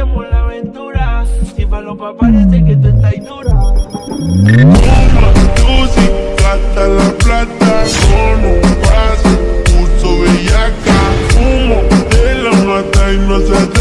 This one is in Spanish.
aire por la aventura. Si falopa parece que tú estás dura. Tusi, gasta la plata con un paso, curso bellaca, humo de la mata y no se atreve